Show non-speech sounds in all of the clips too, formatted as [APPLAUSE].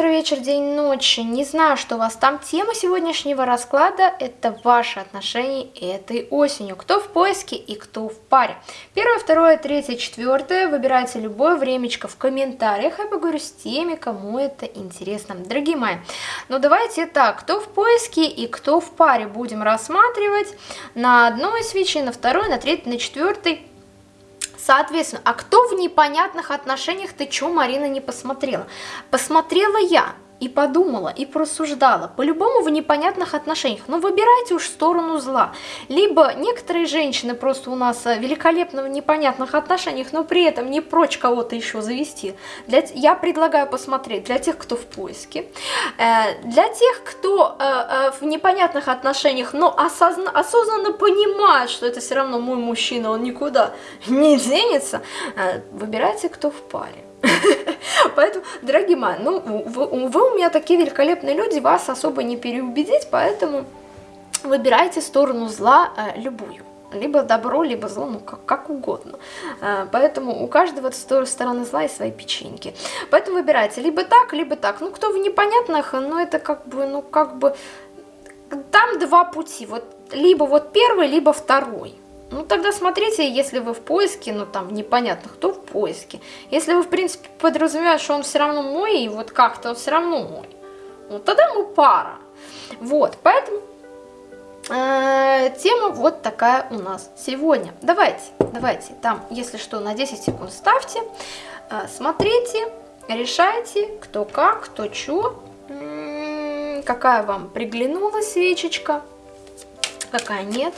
утро, вечер, день, ночь. Не знаю, что у вас там. Тема сегодняшнего расклада – это ваши отношения этой осенью. Кто в поиске и кто в паре. Первое, второе, третье, четвертое. Выбирайте любое времечко в комментариях. Я поговорю с теми, кому это интересно. Дорогие мои, ну давайте так. Кто в поиске и кто в паре будем рассматривать на одной свече, на второй, на третьей, на четвертой Соответственно, а кто в непонятных отношениях, ты чё, Марина, не посмотрела? Посмотрела я и подумала, и просуждала. По-любому в непонятных отношениях. Но выбирайте уж сторону зла. Либо некоторые женщины просто у нас э, великолепно в непонятных отношениях, но при этом не прочь кого-то еще завести. Для, я предлагаю посмотреть для тех, кто в поиске. Э, для тех, кто э, в непонятных отношениях, но осозна, осознанно понимает, что это все равно мой мужчина, он никуда не денется, выбирайте, кто в паре. Поэтому, дорогие мои, ну, вы, вы у меня такие великолепные люди, вас особо не переубедить, поэтому выбирайте сторону зла э, любую. Либо добро, либо зло, ну как, как угодно. Э, поэтому у каждого стороны зла есть свои печеньки. Поэтому выбирайте либо так, либо так. Ну, кто в непонятных, ну это как бы, ну как бы... Там два пути, вот либо вот первый, либо второй. Ну, тогда смотрите, если вы в поиске, ну, там, непонятно, кто в поиске. Если вы, в принципе, подразумеваете, что он все равно мой, и вот как-то он все равно мой, ну, тогда мы пара. Вот, поэтому э, тема вот такая у нас сегодня. Давайте, давайте, там, если что, на 10 секунд ставьте, э, смотрите, решайте, кто как, кто что, какая вам приглянулась свечечка, какая нет.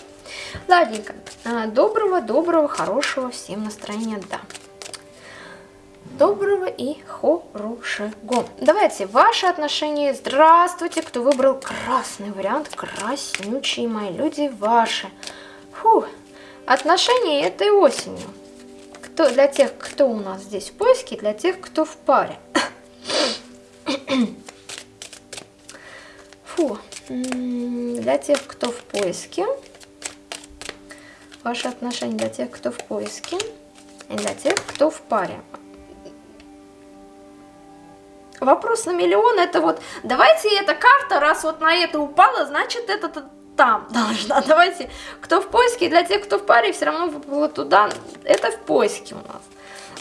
Ладненько. А, доброго, доброго, хорошего всем настроения, да. Доброго и хорошего. Давайте, ваши отношения. Здравствуйте, кто выбрал красный вариант. Краснючие мои люди ваши. Фу. Отношения этой осенью. Кто, для тех, кто у нас здесь в поиске, для тех, кто в паре. [COUGHS] Фу. Для тех, кто в поиске ваши отношения для тех, кто в поиске, и для тех, кто в паре. Вопрос на миллион, это вот, давайте эта карта, раз вот на это упала, значит это там должна. [LAUGHS] Давайте, кто в поиске, для тех, кто в паре, все равно выпало туда, это в поиске у нас.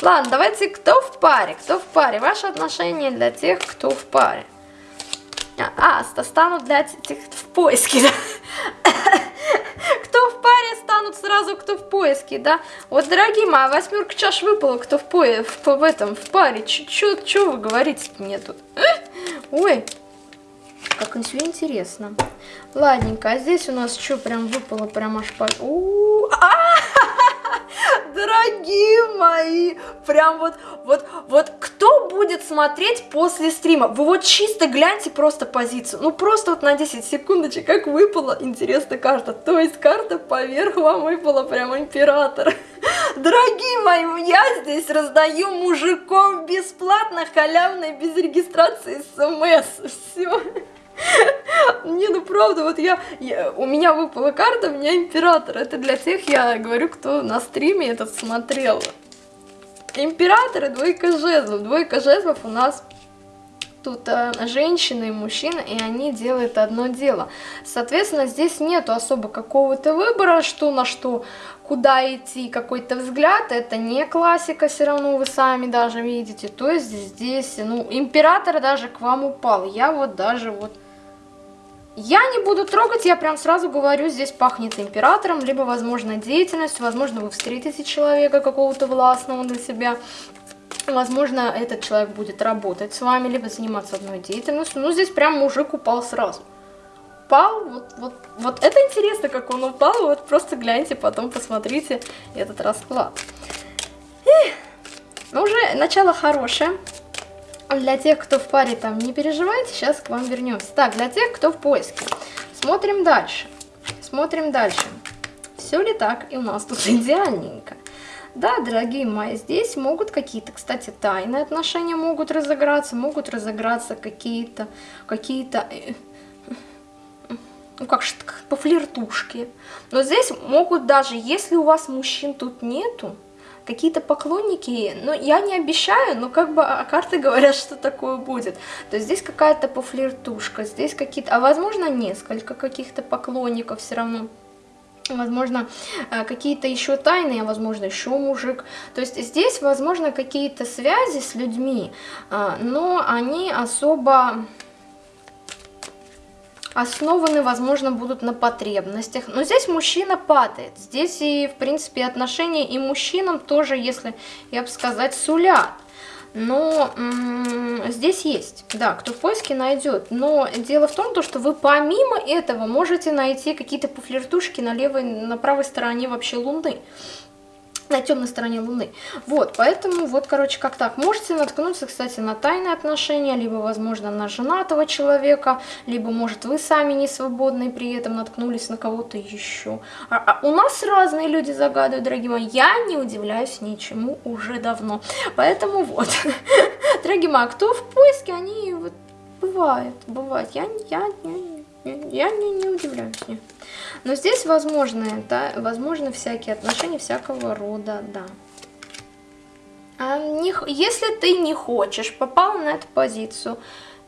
Ладно, давайте, кто в паре, кто в паре, ваши отношения для тех, кто в паре. А, а станут для тех, в поиске, да? [LAUGHS] кто в паре станут сразу, кто в поиске, да? Вот, дорогие мои, восьмерка чаш выпала, кто в, пое, в, в этом, в паре. Что вы говорите мне тут? [LAUGHS] Ой, как все интересно. Ладненько, а здесь у нас что, прям выпало, прям аж по... Дорогие мои, прям вот, вот, вот, кто будет смотреть после стрима? Вы вот чисто гляньте просто позицию, ну просто вот на 10 секундочек, как выпала интересная карта. То есть карта поверх вам выпала прям император. Дорогие мои, я здесь раздаю мужиков бесплатно, халявно, без регистрации смс. Все. Не, ну правда, вот я, я, у меня выпала карта, у меня император. Это для тех, я говорю, кто на стриме этот смотрел. Император и двойка жезлов. Двойка жезлов у нас тут э, женщина и мужчина, и они делают одно дело. Соответственно, здесь нету особо какого-то выбора, что на что, куда идти, какой-то взгляд. Это не классика, все равно вы сами даже видите. То есть здесь, ну, император даже к вам упал. Я вот даже вот я не буду трогать, я прям сразу говорю, здесь пахнет императором, либо, возможно, деятельностью, возможно, вы встретите человека какого-то властного для себя, возможно, этот человек будет работать с вами, либо заниматься одной деятельностью, ну, здесь прям мужик упал сразу. Упал, вот, вот, вот это интересно, как он упал, вот просто гляньте, потом посмотрите этот расклад. Эх, ну, уже начало хорошее. Для тех, кто в паре, там не переживайте, сейчас к вам вернемся. Так, для тех, кто в поиске. Смотрим дальше. Смотрим дальше. Все ли так? И у нас тут [LAUGHS] идеальненько. Да, дорогие мои, здесь могут какие-то, кстати, тайные отношения могут разыграться, могут разыграться какие-то, какие-то, э, ну как же, по флиртушке. Но здесь могут даже, если у вас мужчин тут нету, какие-то поклонники, но я не обещаю, но как бы а карты говорят, что такое будет. То есть здесь какая-то пофлиртушка, здесь какие-то, а возможно несколько каких-то поклонников все равно возможно, э, какие-то еще тайные, а возможно, еще мужик. То есть здесь, возможно, какие-то связи с людьми, э, но они особо основаны, возможно, будут на потребностях. Но здесь мужчина падает. Здесь и, в принципе, отношения и мужчинам тоже, если, я бы сказать, сулят. Но здесь есть, да, кто в поиске найдет. Но дело в том, то, что вы помимо этого можете найти какие-то пофлиртушки на левой, на правой стороне вообще Луны на темной стороне Луны. Вот, поэтому вот, короче, как так. Можете наткнуться, кстати, на тайные отношения, либо, возможно, на женатого человека, либо, может, вы сами не свободны при этом наткнулись на кого-то еще. А, а у нас разные люди загадывают, дорогие мои. Я не удивляюсь ничему уже давно. Поэтому вот, [LAUGHS] дорогие мои, а кто в поиске, они вот бывает, бывает. Я, я, я, я не, не удивляюсь. Нет. Но здесь возможны, да, возможны всякие отношения всякого рода, да. А не, если ты не хочешь, попал на эту позицию,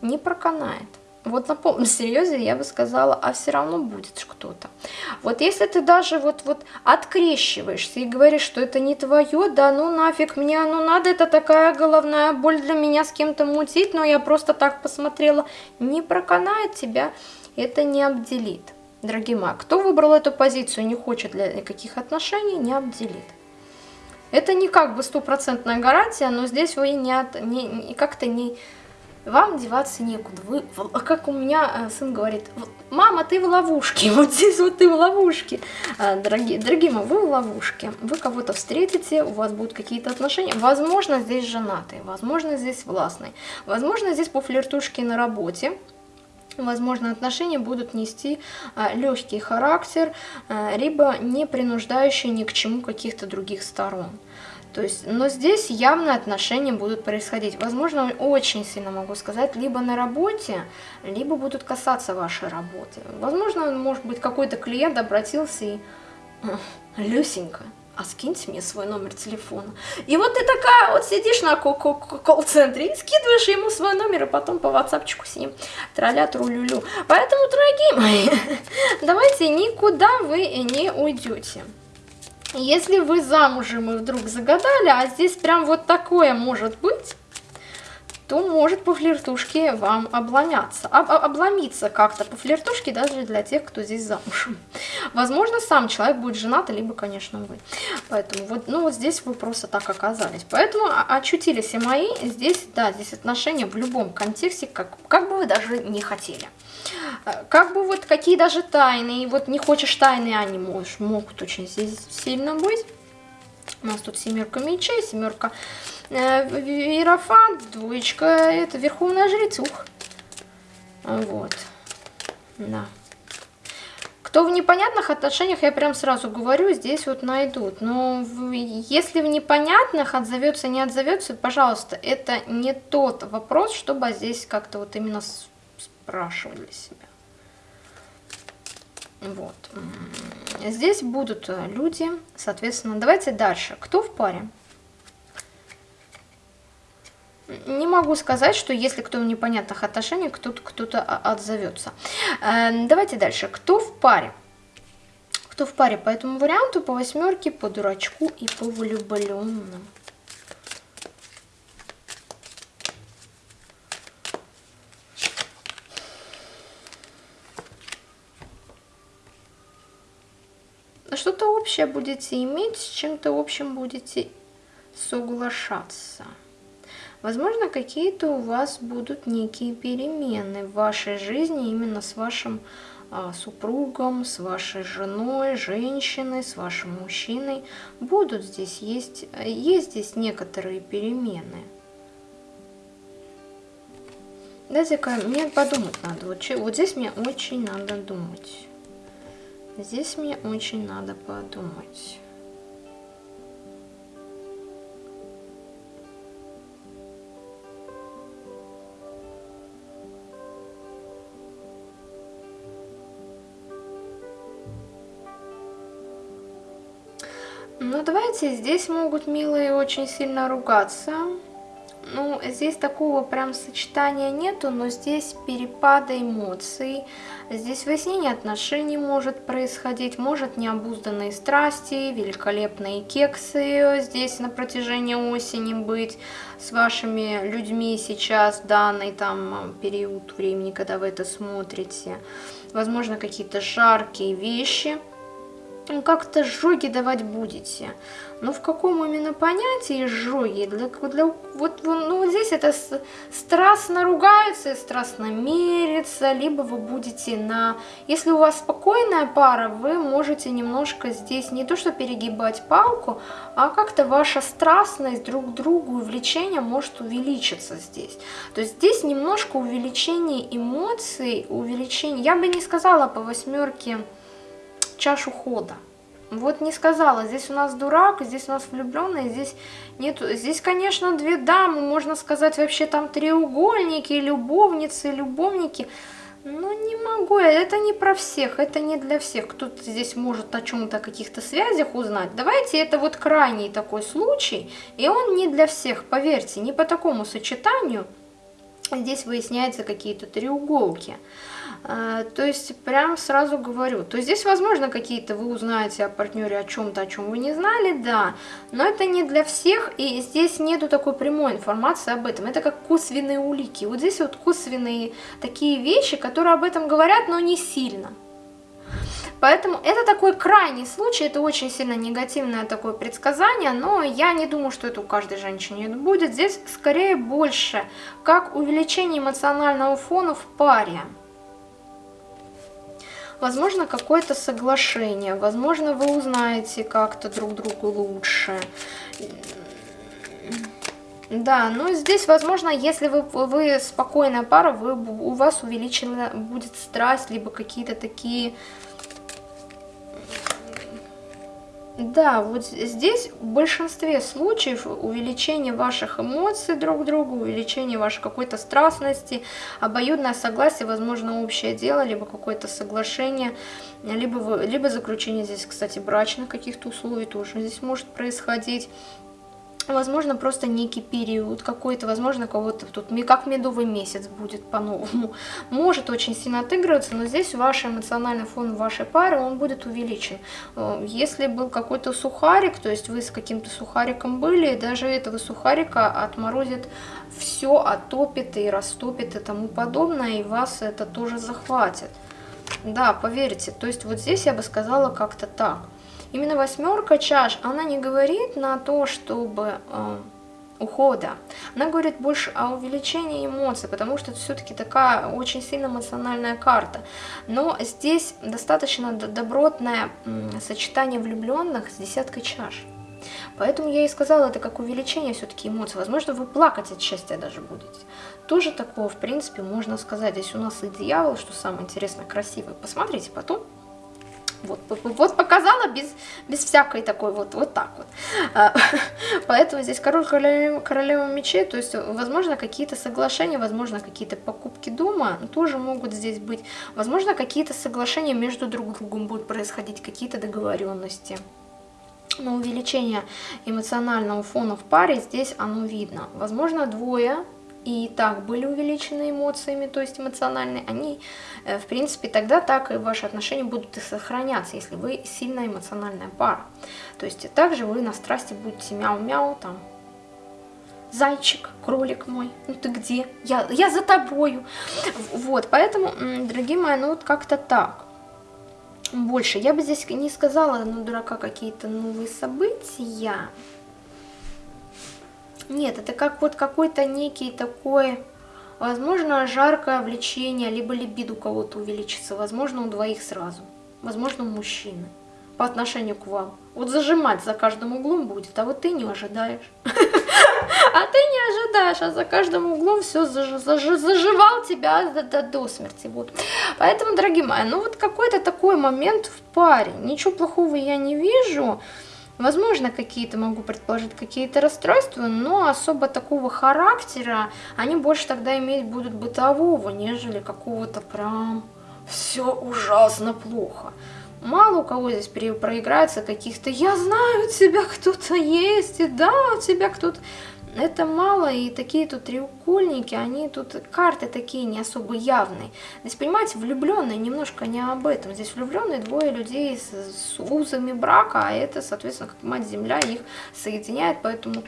не проканает. Вот на полном [LAUGHS] серьезе я бы сказала, а все равно будет кто-то. Вот если ты даже вот, вот открещиваешься и говоришь, что это не твое, да ну нафиг мне оно надо, это такая головная боль для меня с кем-то мутить, но я просто так посмотрела, не проканает тебя, это не обделит. Дорогие мои, кто выбрал эту позицию не хочет для никаких отношений, не обделит. Это не как бы стопроцентная гарантия, но здесь вы не, от, не, не как-то не... Вам деваться некуда. Вы, как у меня э, сын говорит, мама, ты в ловушке, [LAUGHS] вот здесь вот ты в ловушке. Э, дорогие, дорогие мои, вы в ловушке. Вы кого-то встретите, у вас будут какие-то отношения. Возможно, здесь женатые, возможно, здесь властные. Возможно, здесь по флиртушке на работе возможно, отношения будут нести а, легкий характер, а, либо не принуждающие ни к чему каких-то других сторон. То есть, но здесь явно отношения будут происходить. Возможно, очень сильно могу сказать, либо на работе, либо будут касаться вашей работы. Возможно, может быть, какой-то клиент обратился и... Люсенька, а скиньте мне свой номер телефона. И вот ты такая вот сидишь на колл-центре и скидываешь ему свой номер, и потом по ватсапчику с ним тролля трулюлю. Поэтому, дорогие мои, [LAUGHS] давайте никуда вы не уйдете. Если вы замужем и вдруг загадали, а здесь прям вот такое может быть, то может по флиртушке вам обломяться, об, обломиться как-то по флиртушке даже для тех, кто здесь замужем. Возможно, сам человек будет женат, либо, конечно, вы. Поэтому вот, ну вот здесь вы просто так оказались. Поэтому очутились и мои, здесь, да, здесь отношения в любом контексте, как, как бы вы даже не хотели. Как бы вот какие даже тайны, вот не хочешь тайны, они можешь, могут очень здесь сильно быть. У нас тут семерка мечей, семерка э, Иерофант, двоечка, это Верховная Жрецух. Вот. Да. Кто в непонятных отношениях, я прям сразу говорю, здесь вот найдут. Но если в непонятных отзовется, не отзовется, пожалуйста, это не тот вопрос, чтобы здесь как-то вот именно спрашивали себя. Вот. Здесь будут э, люди, соответственно, давайте дальше. Кто в паре? Не могу сказать, что если кто в непонятных отношениях, кто-то кто, -то, отзовется. Э, давайте дальше. Кто в паре? Кто в паре по этому варианту, по восьмерке, по дурачку и по влюбленным? что-то общее будете иметь, с чем-то общим будете соглашаться. Возможно, какие-то у вас будут некие перемены в вашей жизни именно с вашим а, супругом, с вашей женой, женщиной, с вашим мужчиной. Будут здесь, есть, есть здесь некоторые перемены. Дайте-ка мне подумать надо. Вот, вот здесь мне очень надо думать. Здесь мне очень надо подумать. Ну, давайте, здесь могут милые очень сильно ругаться. Ну, здесь такого прям сочетания нету, но здесь перепада эмоций, здесь выяснение отношений может происходить, может необузданные страсти, великолепные кексы здесь на протяжении осени быть с вашими людьми сейчас, данный там период времени, когда вы это смотрите. Возможно, какие-то жаркие вещи – как-то жоги давать будете. Но в каком именно понятии жоги? Для, для, вот, ну, вот здесь это страстно ругаются страстно мерится, либо вы будете на... Если у вас спокойная пара, вы можете немножко здесь не то что перегибать палку, а как-то ваша страстность друг к другу и влечение может увеличиться здесь. То есть здесь немножко увеличение эмоций, увеличение... Я бы не сказала по восьмерке чашу хода. Вот не сказала, здесь у нас дурак, здесь у нас влюбленный, здесь нет, здесь, конечно, две дамы, можно сказать, вообще там треугольники, любовницы, любовники. Но не могу, это не про всех, это не для всех. Кто-то здесь может о чем-то, каких-то связях узнать. Давайте, это вот крайний такой случай, и он не для всех, поверьте, не по такому сочетанию. Здесь выясняются какие-то треуголки. А, то есть, прям сразу говорю, то здесь, возможно, какие-то вы узнаете о партнере о чем-то, о чем вы не знали, да, но это не для всех, и здесь нету такой прямой информации об этом, это как косвенные улики, вот здесь вот косвенные такие вещи, которые об этом говорят, но не сильно. Поэтому это такой крайний случай, это очень сильно негативное такое предсказание, но я не думаю, что это у каждой женщины будет. Здесь скорее больше как увеличение эмоционального фона в паре возможно, какое-то соглашение, возможно, вы узнаете как-то друг другу лучше. Да, ну здесь, возможно, если вы, вы спокойная пара, вы, у вас увеличена будет страсть, либо какие-то такие да, вот здесь в большинстве случаев увеличение ваших эмоций друг к другу, увеличение вашей какой-то страстности, обоюдное согласие, возможно, общее дело, либо какое-то соглашение, либо, либо заключение здесь, кстати, брачных каких-то условий тоже здесь может происходить. Возможно, просто некий период какой-то, возможно, кого-то тут, как медовый месяц будет по-новому. [LAUGHS] Может очень сильно отыгрываться, но здесь ваш эмоциональный фон вашей пары, он будет увеличен. Э, если был какой-то сухарик, то есть вы с каким-то сухариком были, даже этого сухарика отморозит все, отопит и растопит и тому подобное, и вас это тоже захватит. Да, поверьте, то есть вот здесь я бы сказала как-то так. Именно восьмерка чаш, она не говорит на то, чтобы э, ухода. Она говорит больше о увеличении эмоций, потому что это все-таки такая очень сильно эмоциональная карта. Но здесь достаточно добротное сочетание влюбленных с десяткой чаш. Поэтому я и сказала, это как увеличение все-таки эмоций. Возможно, вы плакать от счастья даже будете. Тоже такого, в принципе, можно сказать. Здесь у нас и дьявол, что самое интересное, красивый. Посмотрите потом. Вот, вот показала без, без всякой такой вот, вот так вот. А, [LAUGHS] поэтому здесь король королева, королева мечей, то есть, возможно, какие-то соглашения, возможно, какие-то покупки дома тоже могут здесь быть. Возможно, какие-то соглашения между друг другом будут происходить, какие-то договоренности. Но увеличение эмоционального фона в паре здесь оно видно. Возможно, двое и так были увеличены эмоциями, то есть эмоциональные, они, э, в принципе, тогда так и ваши отношения будут и сохраняться, если вы сильная эмоциональная пара. То есть также вы на страсти будете мяу-мяу, там, зайчик, кролик мой, ну ты где? Я, я за тобою. Вот, поэтому, дорогие мои, ну вот как-то так. Больше. Я бы здесь не сказала, ну, дурака, какие-то новые события. Нет, это как вот какой-то некий такой, возможно, жаркое влечение, либо либидо у кого-то увеличится, возможно, у двоих сразу, возможно, у мужчины по отношению к вам. Вот зажимать за каждым углом будет, а вот ты не ожидаешь. [LAUGHS] А ты не ожидаешь, а за каждым углом все заживал тебя до смерти. Вот. Поэтому, дорогие мои, ну вот какой-то такой момент в паре. Ничего плохого я не вижу. Возможно, какие-то, могу предположить, какие-то расстройства, но особо такого характера они больше тогда иметь будут бытового, нежели какого-то прям все ужасно плохо. мало у кого здесь проиграется каких-то «я знаю, у тебя кто-то есть, и да, у тебя кто-то...» это мало, и такие тут треугольники, они тут, карты такие не особо явные. Здесь, понимаете, влюбленные немножко не об этом. Здесь влюбленные двое людей с, с узами брака, а это, соответственно, как мать-земля их соединяет, поэтому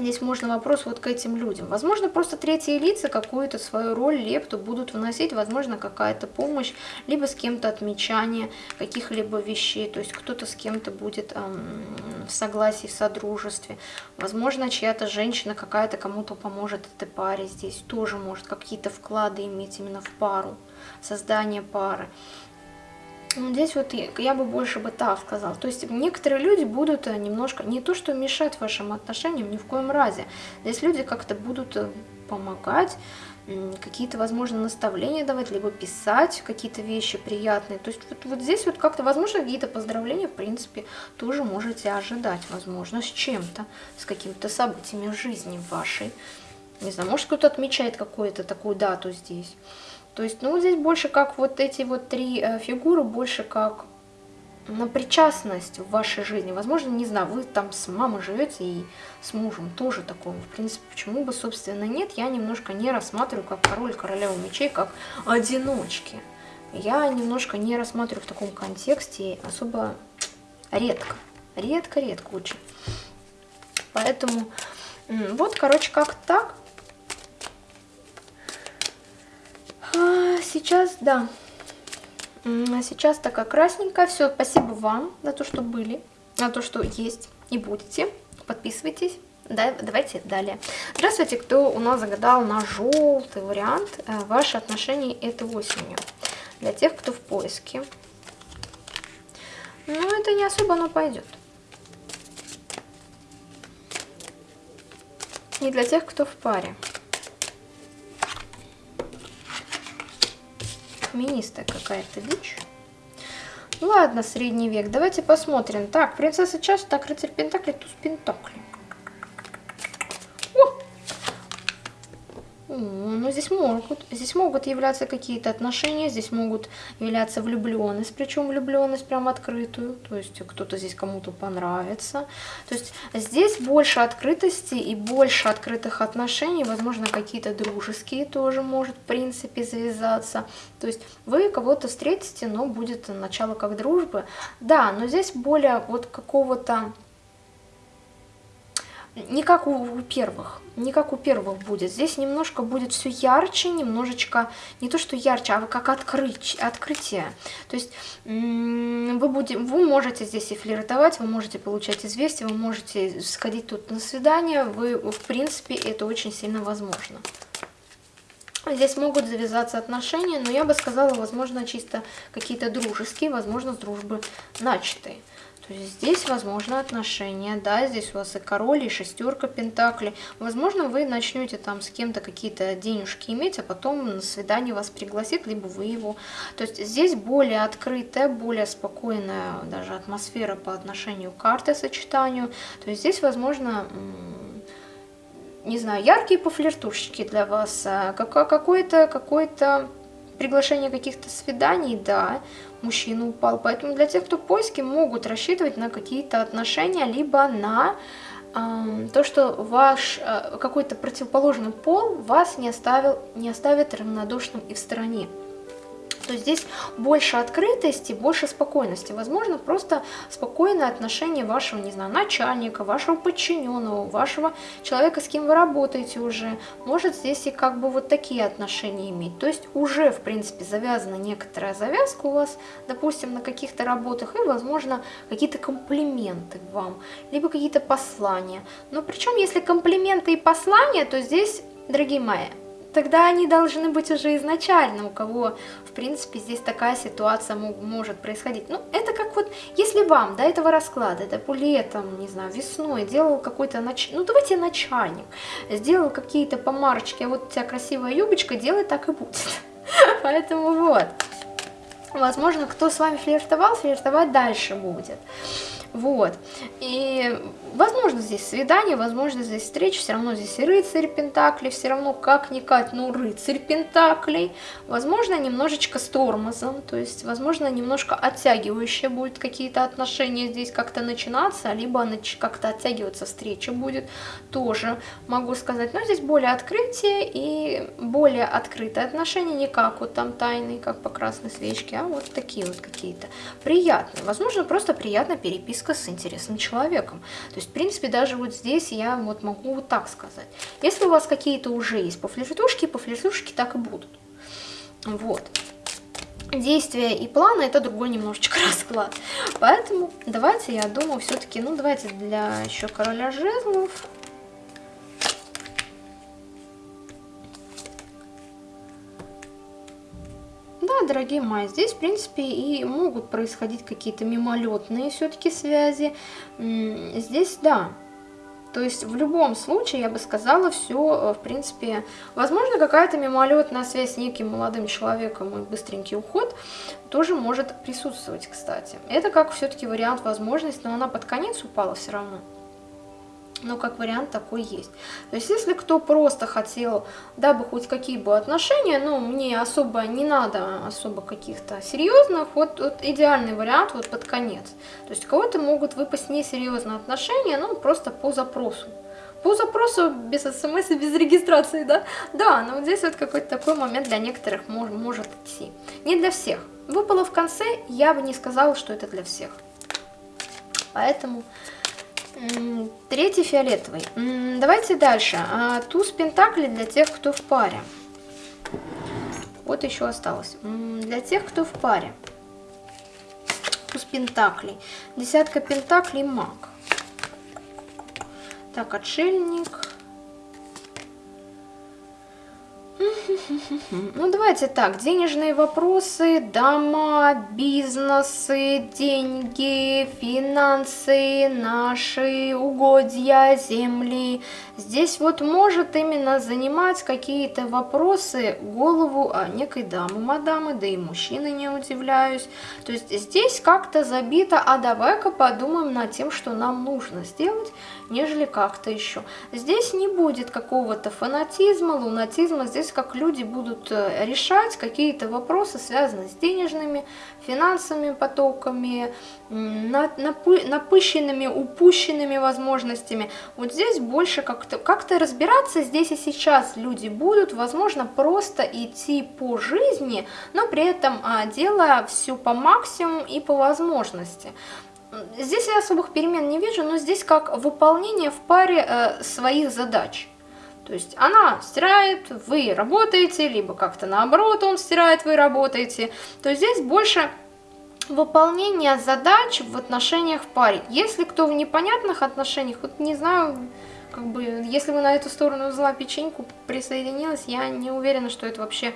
Здесь можно вопрос вот к этим людям. Возможно, просто третьи лица какую-то свою роль, лепту будут вносить, возможно, какая-то помощь, либо с кем-то отмечание каких-либо вещей, то есть кто-то с кем-то будет эм, в согласии, в содружестве. Возможно, чья-то женщина какая-то кому-то поможет этой паре здесь, тоже может какие-то вклады иметь именно в пару, создание пары. Ну, здесь вот я бы больше бы так сказал. То есть некоторые люди будут э, немножко, не то что мешать вашим отношениям, ни в коем разе. Здесь люди как-то будут э, помогать, какие-то, возможно, наставления давать, либо писать какие-то вещи приятные. То есть вот, вот здесь вот как-то, возможно, какие-то поздравления, в принципе, тоже можете ожидать, возможно, с чем-то, с какими-то событиями в жизни вашей. Не знаю, может кто-то отмечает какую-то такую дату здесь. То есть, ну, здесь больше как вот эти вот три э, фигуры, больше как на причастность в вашей жизни. Возможно, не знаю, вы там с мамой живете и с мужем тоже такого. В принципе, почему бы, собственно, нет, я немножко не рассматриваю как король королеву мечей, как одиночки. Я немножко не рассматриваю в таком контексте особо редко. Редко-редко очень. Поэтому вот, короче, как так. Сейчас, да. Сейчас такая красненькая. Все, спасибо вам за то, что были, за то, что есть и будете. Подписывайтесь. Да, давайте далее. Здравствуйте, кто у нас загадал на желтый вариант э, ваши отношения этой осенью. Для тех, кто в поиске. Ну, это не особо оно пойдет. И для тех, кто в паре. Феминистая какая-то дичь. Ладно, средний век, давайте посмотрим. Так, принцесса чаша, так, рыцарь пентакли, туз пентакли. Ну, здесь могут, здесь могут являться какие-то отношения, здесь могут являться влюбленность, причем влюбленность прям открытую, то есть кто-то здесь кому-то понравится. То есть здесь больше открытости и больше открытых отношений, возможно, какие-то дружеские тоже может, в принципе, завязаться. То есть вы кого-то встретите, но будет начало как дружбы. Да, но здесь более вот какого-то не как у первых, не как у первых будет. Здесь немножко будет все ярче, немножечко, не то что ярче, а как открыть, открытие. То есть вы, будете, вы можете здесь и флиртовать, вы можете получать известия, вы можете сходить тут на свидание, вы, в принципе, это очень сильно возможно. Здесь могут завязаться отношения, но я бы сказала, возможно, чисто какие-то дружеские, возможно, дружбы начатые. То есть здесь возможно отношения, да, здесь у вас и король, и шестерка пентаклей. Возможно, вы начнете там с кем-то какие-то денежки иметь, а потом на свидание вас пригласит, либо вы его. То есть здесь более открытая, более спокойная даже атмосфера по отношению к карте сочетанию. То есть здесь возможно не знаю, яркие пофлиртушечки для вас, а какое-то какое-то приглашение каких-то свиданий, да, мужчина упал. Поэтому для тех, кто в поиске, могут рассчитывать на какие-то отношения, либо на э, то, что ваш э, какой-то противоположный пол вас не, оставил, не оставит равнодушным и в стороне что здесь больше открытости, больше спокойности. Возможно, просто спокойное отношение вашего, не знаю, начальника, вашего подчиненного, вашего человека, с кем вы работаете уже. Может здесь и как бы вот такие отношения иметь. То есть уже, в принципе, завязана некоторая завязка у вас, допустим, на каких-то работах, и, возможно, какие-то комплименты вам, либо какие-то послания. Но причем, если комплименты и послания, то здесь, дорогие мои, тогда они должны быть уже изначально, у кого, в принципе, здесь такая ситуация может происходить. Ну, это как вот, если вам до этого расклада, да, летом, не знаю, весной делал какой-то, нач... ну, давайте начальник, сделал какие-то помарочки, а вот у тебя красивая юбочка, делай так и будет. [LAUGHS] Поэтому вот. Возможно, кто с вами флиртовал, флиртовать дальше будет. Вот. И, возможно, здесь свидание, возможно, здесь встреча, все равно здесь и рыцарь Пентаклей, все равно как-никак, ну, рыцарь Пентаклей. Возможно, немножечко с тормозом, то есть, возможно, немножко оттягивающие будут какие-то отношения здесь как-то начинаться, либо как-то оттягиваться встреча будет, тоже могу сказать. Но здесь более открытие и более открытые отношения, не как вот там тайные, как по красной свечке, а вот такие вот какие-то приятные. Возможно, просто переписывать переписка с интересным человеком. То есть, в принципе, даже вот здесь я вот могу вот так сказать. Если у вас какие-то уже есть по флиртушке, по флиртушке так и будут. Вот. Действия и планы это другой немножечко [LAUGHS] расклад. Поэтому давайте, я думаю, все-таки, ну давайте для еще короля жезлов дорогие мои, здесь, в принципе, и могут происходить какие-то мимолетные все-таки связи. Здесь, да, то есть в любом случае, я бы сказала, все, э, в принципе, возможно, какая-то мимолетная связь с неким молодым человеком и быстренький уход тоже может присутствовать, кстати. Это как все-таки вариант возможность, но она под конец упала все равно но как вариант такой есть. То есть если кто просто хотел, дабы хоть какие бы отношения, ну мне особо не надо особо каких-то серьезных, вот, вот идеальный вариант вот под конец. То есть кого-то могут выпасть несерьезные отношения, ну просто по запросу. По запросу без смс без регистрации, да? Да, но вот здесь вот какой-то такой момент для некоторых мож, может идти. Не для всех. Выпало в конце, я бы не сказала, что это для всех. Поэтому Третий фиолетовый. Давайте дальше. А, туз пентаклей для тех, кто в паре. Вот еще осталось. Для тех, кто в паре. Туз пентаклей. Десятка пентаклей маг. Так, отшельник. [LAUGHS] Ну, давайте так, денежные вопросы, дома, бизнесы, деньги, финансы, наши угодья, земли. Здесь вот может именно занимать какие-то вопросы голову а, некой дамы, мадамы, да и мужчины не удивляюсь. То есть здесь как-то забито, а давай-ка подумаем над тем, что нам нужно сделать, нежели как-то еще. Здесь не будет какого-то фанатизма, лунатизма, здесь как люди будут э, решать какие-то вопросы, связанные с денежными, финансовыми потоками, напыщенными, упущенными возможностями. Вот здесь больше как-то как, -то, разбираться здесь и сейчас люди будут, возможно, просто идти по жизни, но при этом а, делая все по максимуму и по возможности. Здесь я особых перемен не вижу, но здесь как выполнение в паре э, своих задач. То есть она стирает, вы работаете, либо как-то наоборот он стирает, вы работаете. То есть здесь больше выполнение задач в отношениях в паре. Если кто в непонятных отношениях, вот не знаю, как бы, если вы на эту сторону взяла печеньку, присоединилась, я не уверена, что это вообще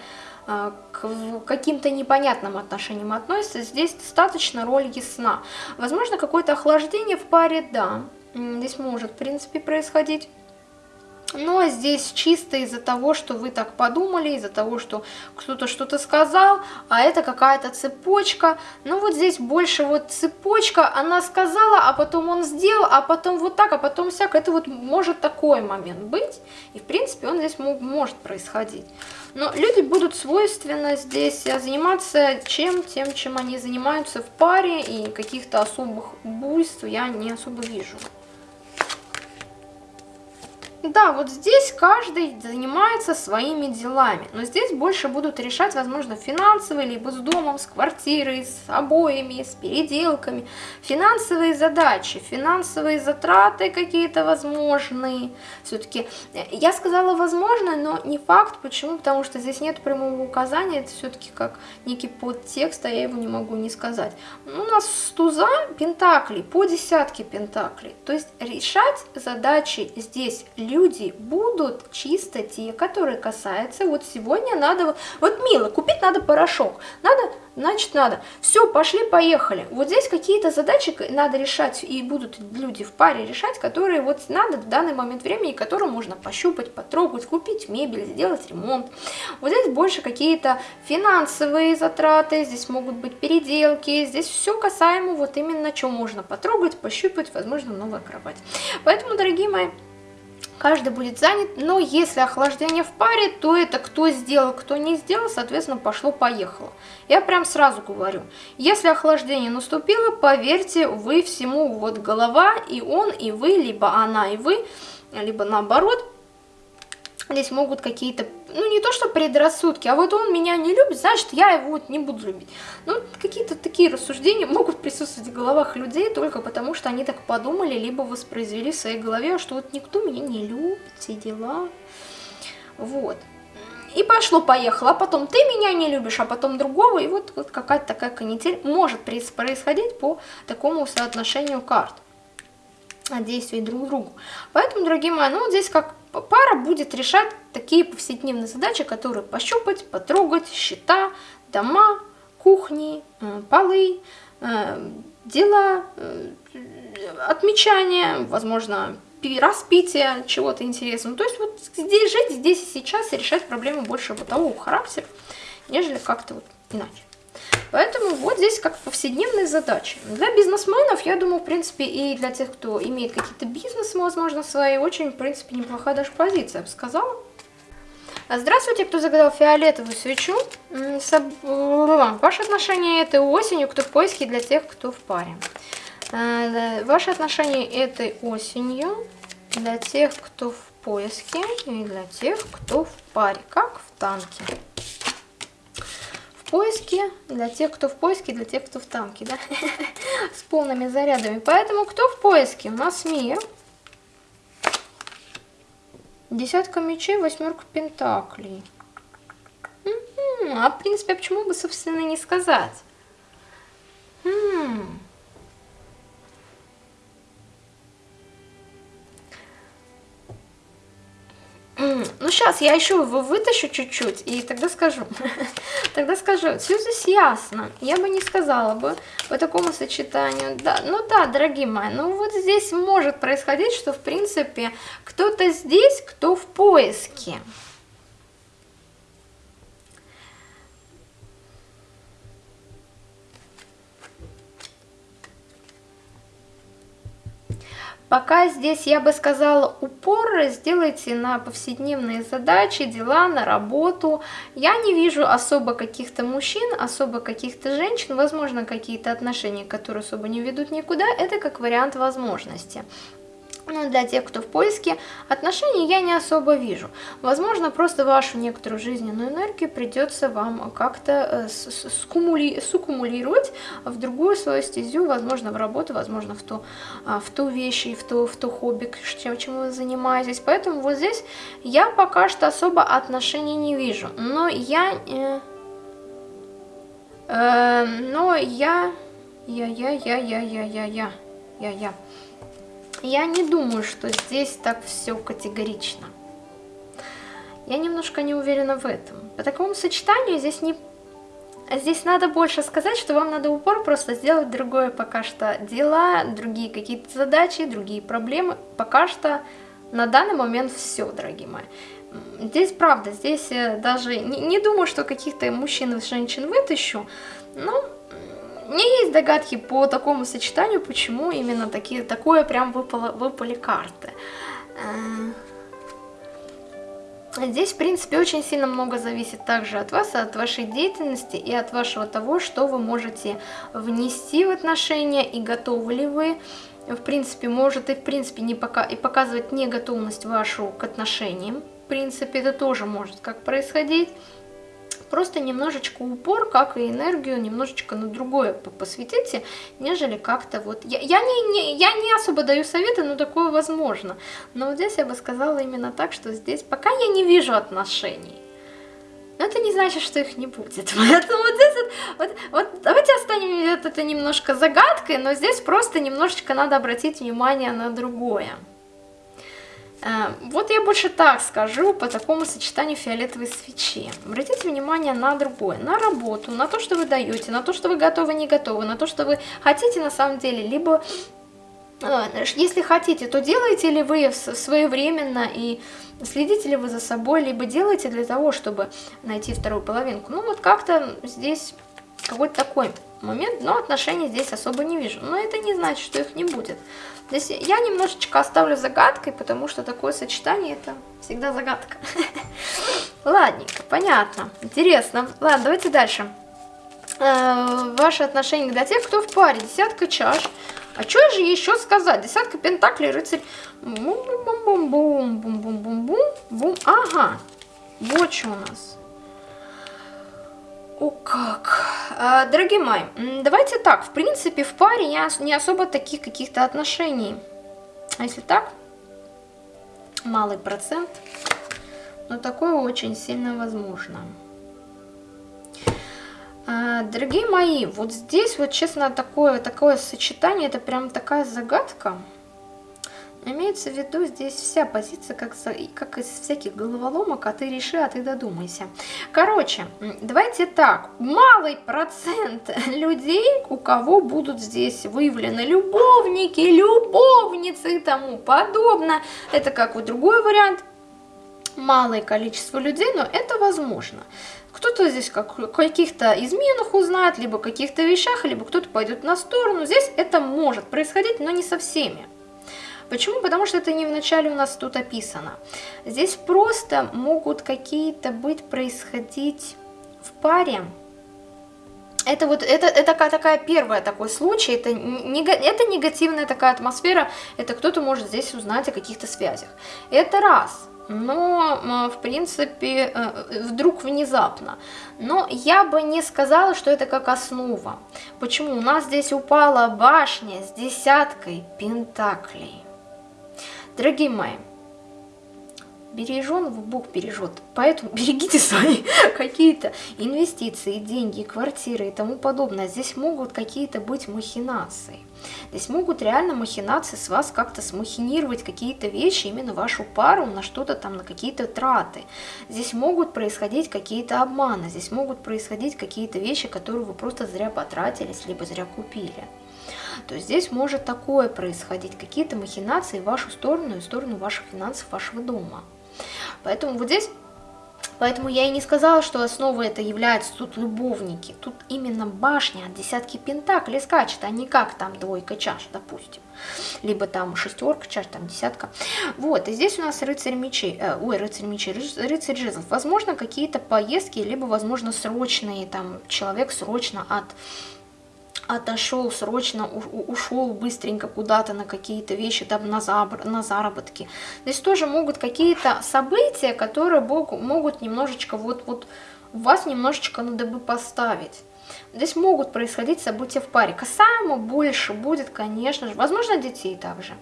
э, к каким-то непонятным отношениям относится. Здесь достаточно роль ясна. Возможно, какое-то охлаждение в паре, да, здесь может, в принципе, происходить. Но здесь чисто из-за того, что вы так подумали, из-за того, что кто-то что-то сказал, а это какая-то цепочка. Ну вот здесь больше вот цепочка, она сказала, а потом он сделал, а потом вот так, а потом всяк. Это вот может такой момент быть, и в принципе он здесь мог, может происходить. Но люди будут свойственно здесь заниматься чем, тем, чем они занимаются в паре, и каких-то особых буйств я не особо вижу. Да, вот здесь каждый занимается своими делами, но здесь больше будут решать, возможно, финансовые, либо с домом, с квартирой, с обоями, с переделками, финансовые задачи, финансовые затраты какие-то возможные. Все-таки э, я сказала возможно, но не факт, почему, потому что здесь нет прямого указания, это все-таки как некий подтекст, а я его не могу не сказать. У нас с туза пентаклей, по десятке пентаклей, то есть решать задачи здесь люди люди будут чисто те, которые касаются, вот сегодня надо, вот мило, купить надо порошок, надо, значит надо, все, пошли, поехали. Вот здесь какие-то задачи надо решать, и будут люди в паре решать, которые вот надо в данный момент времени, которые можно пощупать, потрогать, купить мебель, сделать ремонт. Вот здесь больше какие-то финансовые затраты, здесь могут быть переделки, здесь все касаемо вот именно, что можно потрогать, пощупать, возможно, новая кровать. Поэтому, дорогие мои, каждый будет занят, но если охлаждение в паре, то это кто сделал, кто не сделал, соответственно, пошло-поехало. Я прям сразу говорю, если охлаждение наступило, поверьте, вы всему, вот голова, и он, и вы, либо она, и вы, либо наоборот, здесь могут какие-то, ну не то что предрассудки, а вот он меня не любит, значит я его вот не буду любить. Ну какие-то такие рассуждения могут присутствовать в головах людей только потому, что они так подумали, либо воспроизвели в своей голове, что вот никто меня не любит, все дела. Вот. И пошло-поехало, а потом ты меня не любишь, а потом другого, и вот, вот какая-то такая канитель может происходить по такому соотношению карт действий друг к другу. Поэтому, дорогие мои, ну вот здесь как пара будет решать такие повседневные задачи, которые пощупать, потрогать, счета, дома, кухни, полы, э, дела, э, отмечания, возможно, распитие чего-то интересного. То есть вот здесь жить, здесь и сейчас и решать проблемы больше бытового характера, нежели как-то вот иначе. Поэтому вот здесь как повседневные задачи. Для бизнесменов, я думаю, в принципе, и для тех, кто имеет какие-то бизнесы, возможно, свои, очень, в принципе, неплохая даже позиция, я бы сказала. Здравствуйте, кто загадал фиолетовую свечу. Ваши отношения этой осенью, кто в поиске для тех, кто в паре. Э, ваши отношения этой осенью для тех, кто в поиске и для тех, кто в паре, как в танке поиске, для тех, кто в поиске, для тех, кто в танке, да, с полными зарядами. Поэтому кто в поиске? У нас мир. Десятка мечей, восьмерка пентаклей. А в принципе, а почему бы, собственно, не сказать? Хм. Ну, сейчас я еще вытащу чуть-чуть, и тогда скажу. [LAUGHS] тогда скажу. Все здесь ясно. Я бы не сказала бы по такому сочетанию. Да, ну да, дорогие мои, ну вот здесь может происходить, что, в принципе, кто-то здесь, кто в поиске. Пока здесь, я бы сказала, упор сделайте на повседневные задачи, дела, на работу. Я не вижу особо каких-то мужчин, особо каких-то женщин, возможно, какие-то отношения, которые особо не ведут никуда. Это как вариант возможности. Но для тех, кто в поиске отношений, я не особо вижу. Возможно, просто вашу некоторую жизненную энергию придется вам как-то э, суккумулировать в другую свою стезю, возможно, в работу, возможно, в ту, а, в ту вещь и в ту, в ту хобби, чем, чем вы занимаетесь. Поэтому вот здесь я пока что особо отношений не вижу. Но я... Э, э, но я... Я, я, я, не думаю, что здесь так все категорично. Я немножко не уверена в этом. По такому сочетанию здесь не... Здесь надо больше сказать, что вам надо упор просто сделать другое пока что дела, другие какие-то задачи, другие проблемы. Пока что на данный момент все, дорогие мои. Здесь правда, здесь даже не, не думаю, что каких-то мужчин и женщин вытащу, но у меня есть догадки по такому сочетанию, почему именно такие, такое прям выпало, выпали карты. Э, здесь, в принципе, очень сильно много зависит также от вас, от вашей деятельности и от вашего того, что вы можете внести в отношения и готовы ли вы, в принципе, может и в принципе не пока и показывать неготовность вашу к отношениям. В принципе, это тоже может как происходить. Просто немножечко упор, как и энергию, немножечко на другое посвятите, нежели как-то вот... Я, я, не, не, я не особо даю советы, но такое возможно. Но вот здесь я бы сказала именно так, что здесь пока я не вижу отношений. Но это не значит, что их не будет. [LAUGHS] Поэтому вот здесь вот, вот, вот давайте оставим это, немножко загадкой, но здесь просто немножечко надо обратить внимание на другое. Э, вот я больше так скажу по такому сочетанию фиолетовой свечи. Обратите внимание на другое, на работу, на то, что вы даете, на то, что вы готовы, не готовы, на то, что вы хотите на самом деле, либо э, если хотите, то делаете ли вы своевременно и следите ли вы за собой, либо делаете для того, чтобы найти вторую половинку. Ну вот как-то здесь какой-то такой момент, но отношений здесь особо не вижу. Но это не значит, что их не будет. Я немножечко оставлю загадкой, потому что такое сочетание это всегда загадка. [LAUGHS] Ладненько, понятно, интересно. Ладно, давайте дальше. Э, ваши отношения для тех, кто в паре. Десятка чаш. А что же еще сказать? Десятка пентаклей, рыцарь. Бум-бум-бум-бум-бум-бум-бум. Ага. Вот что у нас. О как! А, дорогие мои, давайте так, в принципе, в паре не, не особо таких каких-то отношений. А если так, малый процент, но такое очень сильно возможно. А, дорогие мои, вот здесь вот, честно, такое, такое сочетание, это прям такая загадка. Имеется в виду здесь вся позиция, как, как из всяких головоломок, а ты реши, а ты додумайся. Короче, давайте так, малый процент [LAUGHS] людей, у кого будут здесь выявлены любовники, любовницы и тому подобное. Это как вот другой вариант, малое количество людей, но это возможно. Кто-то здесь как, каких-то изменах узнает, либо каких-то вещах, либо кто-то пойдет на сторону. Здесь это может происходить, но не со всеми. Почему? Потому что это не вначале у нас тут описано. Здесь просто могут какие-то быть происходить в паре. Это вот это, это такая первая такой случай, это, не, это негативная такая атмосфера, это кто-то может здесь узнать о каких-то связях. Это раз но в принципе э, вдруг внезапно. Но я бы не сказала, что это как основа. Почему? У нас здесь упала башня с десяткой пентаклей. Дорогие мои, береженного Бог бережет. Поэтому [LAUGHS] берегите свои [LAUGHS] какие-то инвестиции, деньги, квартиры и тому подобное. Здесь могут какие-то быть махинации. Здесь могут реально махинации с вас как-то смахинировать какие-то вещи, именно вашу пару на что-то там, на какие-то траты. Здесь могут происходить какие-то обманы, здесь могут происходить какие-то вещи, которые вы просто зря потратились, либо зря купили то здесь может такое происходить, какие-то махинации в вашу сторону и в сторону ваших финансов, вашего дома. Поэтому вот здесь Поэтому я и не сказала, что основой это являются тут любовники. Тут именно башня от десятки пентаклей скачет, а не как там двойка чаш, допустим. Либо там шестерка чаш, там десятка. Вот, и здесь у нас рыцарь мечей, э, ой, рыцарь мечей, рыцарь жезлов. Возможно, какие-то поездки, либо, возможно, срочные, там, человек срочно от отошел срочно, ушел быстренько куда-то на какие-то вещи, там на, забр, на заработки. Здесь тоже могут какие-то события, которые могут немножечко вот, вот вас немножечко надо бы поставить. Здесь могут происходить события в паре. Касаемо больше будет, конечно же, возможно, детей также.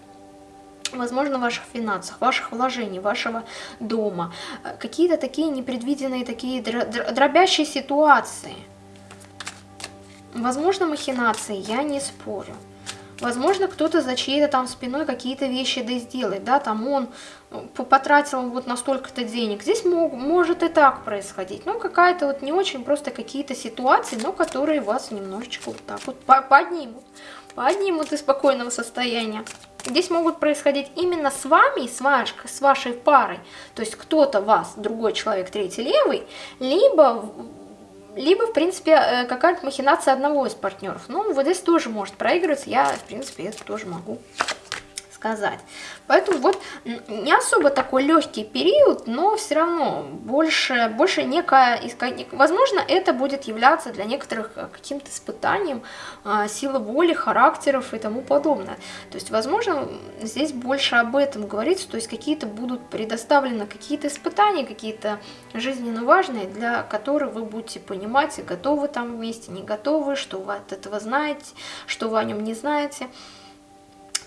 Возможно, ваших финансах, ваших вложений, вашего дома. Какие-то такие непредвиденные, такие дробящие ситуации – Возможно, махинации, я не спорю. Возможно, кто-то за чьей-то там спиной какие-то вещи да сделает, да, там он ну, потратил вот на столько-то денег. Здесь мог, может и так происходить. Ну, какая-то вот не очень просто какие-то ситуации, но которые вас немножечко вот так вот поднимут. Поднимут из спокойного состояния. Здесь могут происходить именно с вами, с, ваш, с вашей парой. То есть кто-то вас, другой человек, третий, левый, либо либо, в принципе, э, какая-то махинация одного из партнеров. Ну, вот здесь тоже может проигрываться, я, в принципе, это тоже могу сказать. Поэтому вот не особо такой легкий период, но все равно больше, больше некая, возможно, это будет являться для некоторых э, каким-то испытанием а, силы воли, характеров и тому подобное. То есть, возможно, здесь больше об этом говорится, то есть какие-то будут предоставлены какие-то испытания, какие-то жизненно важные, для которых вы будете понимать, готовы там вместе, не готовы, что вы от этого знаете, что вы о нем не знаете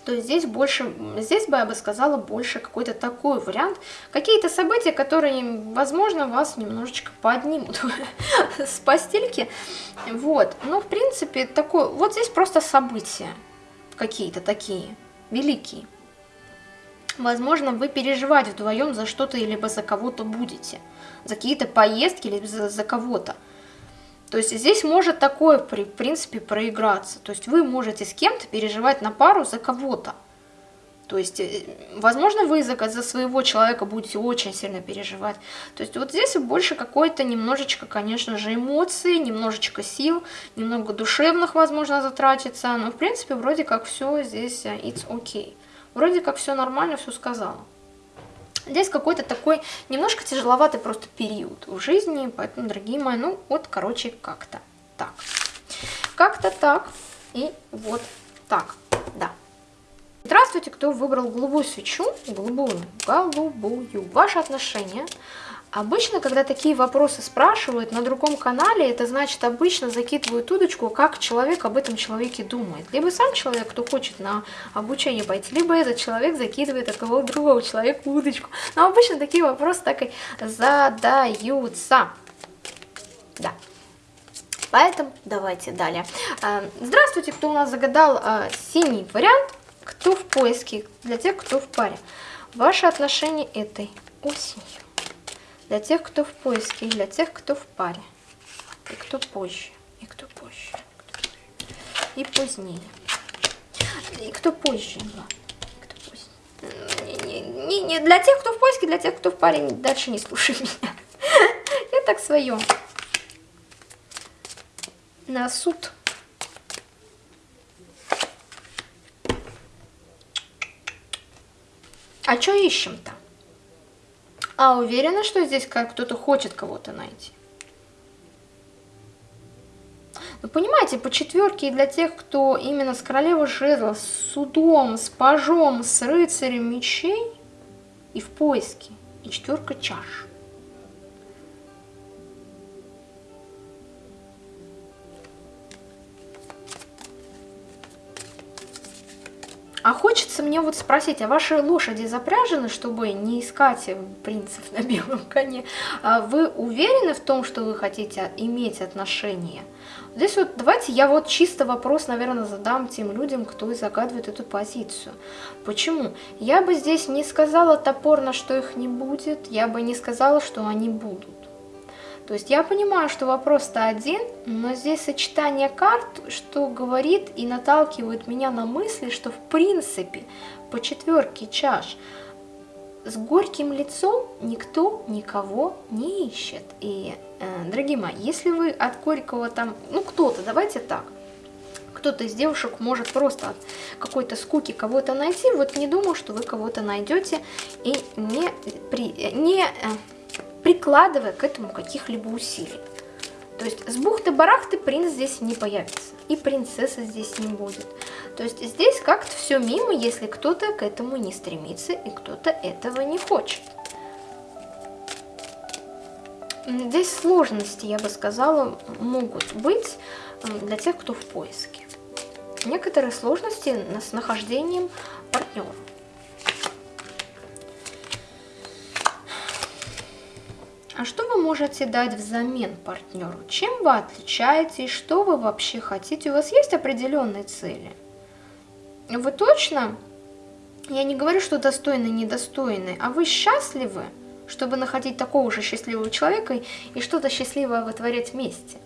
то здесь больше, здесь бы я бы сказала больше какой-то такой вариант. Какие-то события, которые, возможно, вас немножечко поднимут [LAUGHS] с постельки. Вот, но в принципе такой, вот здесь просто события какие-то такие, великие. Возможно, вы переживать вдвоем за что-то либо за кого-то будете. За какие-то поездки или за, за кого-то. То есть здесь может такое, в принципе, проиграться. То есть вы можете с кем-то переживать на пару за кого-то. То есть, э, возможно, вы за, за своего человека будете очень сильно переживать. То есть вот здесь больше какой-то немножечко, конечно же, эмоций, немножечко сил, немного душевных, возможно, затратится. Но, в принципе, вроде как все здесь э, it's okay. Вроде как все нормально, все сказала. Здесь какой-то такой немножко тяжеловатый просто период в жизни, поэтому, дорогие мои, ну вот, короче, как-то так. Как-то так и вот так, да. Здравствуйте, кто выбрал голубую свечу, голубую, голубую. Ваши отношения Обычно, когда такие вопросы спрашивают на другом канале, это значит обычно закидывают удочку, как человек об этом человеке думает. Либо сам человек, кто хочет на обучение пойти, либо этот человек закидывает от кого-то другого человека удочку. Но обычно такие вопросы так и задаются. Да. Поэтому давайте далее. А, здравствуйте, кто у нас загадал а, синий вариант, кто в поиске, для тех, кто в паре. Ваши отношения этой осенью для тех, кто в поиске, и для тех, кто в паре. И кто позже, и кто позже, и позднее. И кто позже, позже. Не, не, не, для тех, кто в поиске, для тех, кто в паре, дальше не слушай [LAUGHS] меня. Я так свое. На суд. А что ищем-то? А уверена, что здесь кто-то хочет кого-то найти? Ну, понимаете, по четверке и для тех, кто именно с королевой жезла, с судом, с пажом, с рыцарем мечей и в поиске, и четверка чаш. А хочется мне вот спросить, а ваши лошади запряжены, чтобы не искать принцев на белом коне? А вы уверены в том, что вы хотите иметь отношения? Здесь вот давайте я вот чисто вопрос, наверное, задам тем людям, кто загадывает эту позицию. Почему? Я бы здесь не сказала топорно, что их не будет, я бы не сказала, что они будут. То есть я понимаю, что вопрос-то один, но здесь сочетание карт, что говорит и наталкивает меня на мысли, что в принципе по четверке чаш с горьким лицом никто никого не ищет. И, э, дорогие мои, если вы от горького там, ну кто-то, давайте так, кто-то из девушек может просто от какой-то скуки кого-то найти, вот не думаю, что вы кого-то найдете и не, при, не э, прикладывая к этому каких-либо усилий. То есть с бухты-барахты принц здесь не появится, и принцесса здесь не будет. То есть здесь как-то все мимо, если кто-то к этому не стремится, и кто-то этого не хочет. Здесь сложности, я бы сказала, могут быть для тех, кто в поиске. Некоторые сложности с нахождением партнера. А что вы можете дать взамен партнеру? Чем вы отличаетесь? Что вы вообще хотите? У вас есть определенные цели? Вы точно, я не говорю, что достойны, недостойны, а вы счастливы? чтобы находить такого же счастливого человека и что-то счастливое вытворять вместе.